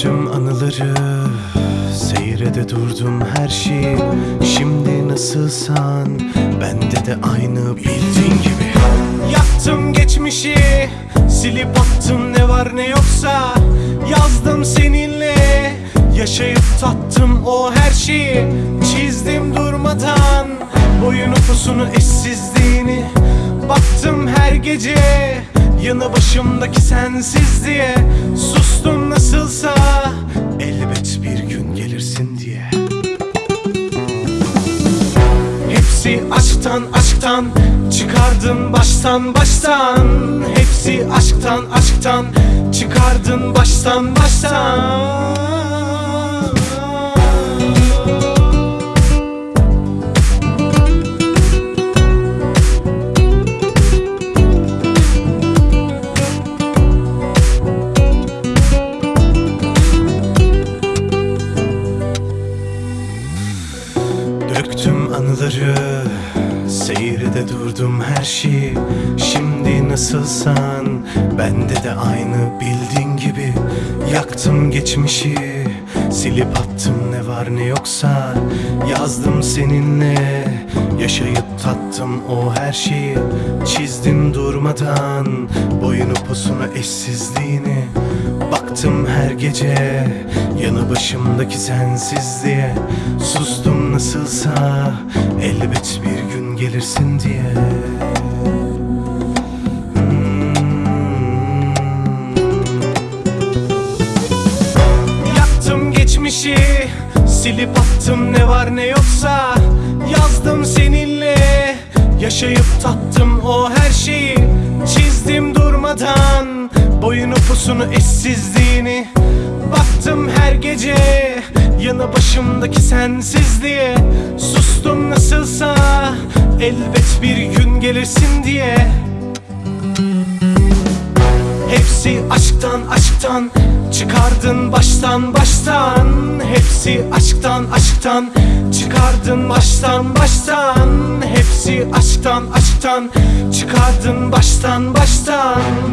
anıları Seyrede durdum her şeyi. Şimdi nasılsan Bende de aynı bildiğin gibi. Yaktım geçmişi Silip attım ne var ne yoksa. Yazdım seninle Yaşayıp tattım o her şeyi. Çizdim durmadan Boyun upusunu eşsizliğini. Baktım her gece Yanı başımdaki sensiz diye Hepsi aşktan aşktan Çıkardın baştan baştan. Hepsi aşktan aşktan Çıkardın baştan baştan Döktüm anıları Seyrede durdum her şeyi. Şimdi nasılsan Bende de aynı bildiğin gibi. Yaktım geçmişi Silip attım ne var ne yoksa Yazdım seninle. Yaşayıp tattım o her şeyi Çizdim durmadan Boyunu posunu eşsizliğini. Baktım her gece Yanı başımdaki sensizliğe. Sustum nasılsa Elbet bir gün gelirsin diye geçmişi Silip attım ne var ne yoksa. Yazdım seninle. Yaşayıp tattım o her şeyi. Çizdim durmadan Boyun upusunu eşsizliğini. Baktım her gece Yanı başımdaki sensizliğe. Sustum nasılsa Elbet bir gün gelirsin diye. Hepsi aşktan aşktan Çıkardın baştan baştan Hepsi aşktan aşktan Çıkardın baştan baştan. Hepsi aşktan aşktan Çıkardın baştan baştan